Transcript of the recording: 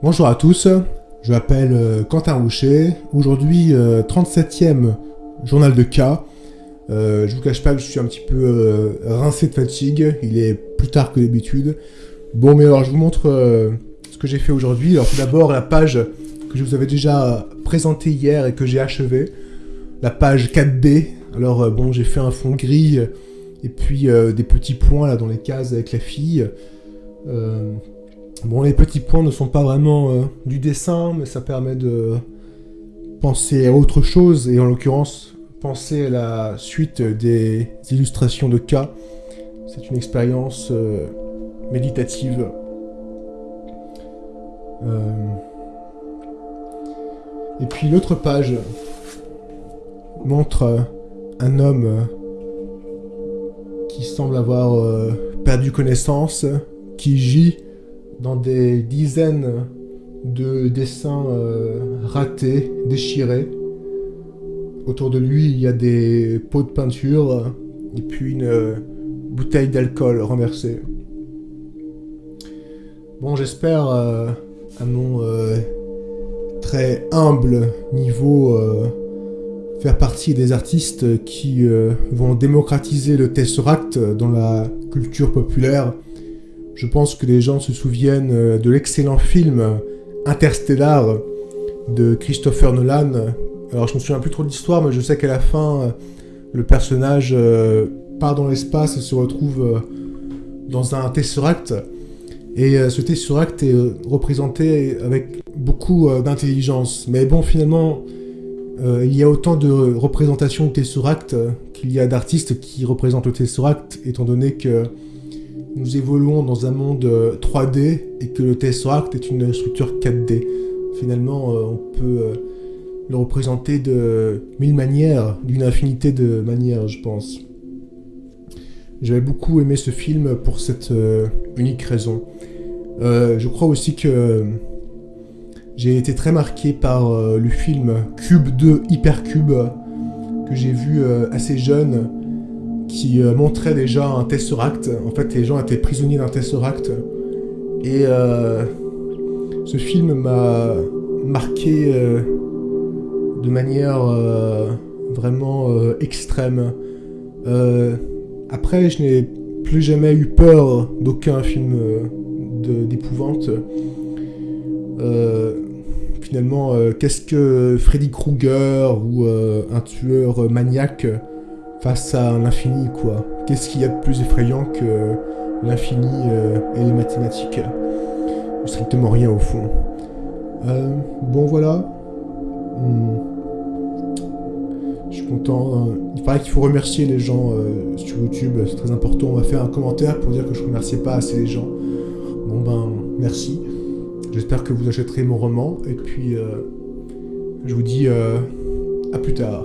Bonjour à tous, je m'appelle euh, Quentin Roucher. Aujourd'hui, 37e journal de cas. Euh, je vous cache pas que je suis un petit peu euh, rincé de fatigue, il est plus tard que d'habitude. Bon, mais alors je vous montre euh, ce que j'ai fait aujourd'hui. Alors tout d'abord, la page que je vous avais déjà présentée hier et que j'ai achevée, la page 4B. Alors euh, bon, j'ai fait un fond gris et puis euh, des petits points là dans les cases avec la fille. Bon, les petits points ne sont pas vraiment euh, du dessin, mais ça permet de penser à autre chose et en l'occurrence penser à la suite des illustrations de cas. C'est une expérience euh, méditative. Euh, Et puis l'autre page montre un homme qui semble avoir perdu connaissance, qui gît dans des dizaines de dessins euh, ratés, déchirés. Autour de lui, il y a des pots de peinture et puis une euh, bouteille d'alcool renversée. Bon, j'espère euh, à mon très humble niveau faire partie des artistes qui vont démocratiser le Tesseract dans la culture populaire. Je pense que les gens se souviennent euh, de l'excellent film Interstellar de Christopher Nolan. Alors je me souviens plus trop de l'histoire, mais je sais qu'à la fin, euh, le personnage euh, part dans l'espace et se retrouve dans un Tesseract. Et ce Tesseract est représenté avec beaucoup d'intelligence. Mais bon, finalement, il y a autant de représentations de Tesseract qu'il y a d'artistes qui représentent le Tesseract, étant donné que nous évoluons dans un monde euh, 3D et que le Tesseract est une structure 4D. Finalement, euh, on peut euh, le représenter de mille manières, d'une infinité de manières, je pense. J'avais beaucoup aimé ce film pour cette euh, unique raison. Euh, je crois aussi que euh, j'ai été très marqué par euh, le film Cube 2 Hypercube que j'ai vu euh, assez jeune qui euh, montrait déjà un Tesseract. En fait, les gens étaient prisonniers d'un Tesseract. Et euh, ce film m'a marqué euh, de manière vraiment extrême. Après, je n'ai plus jamais eu peur d'aucun film d'épouvante. Finalement, qu'est-ce que Freddy Krueger ou un tueur maniaque face à l'infini, quoi Qu'est-ce qu'il y a de plus effrayant que l'infini euh, et les mathématiques? Strictement rien au fond. Euh, bon, voilà. Hmm. Je suis content. Il paraît qu'il faut remercier les gens euh, sur YouTube, c'est très important. On m'a fait un commentaire pour dire que je remerciais pas assez les gens. Bon ben, merci. J'espère que vous achèterez mon roman. Et puis, je vous dis à plus tard.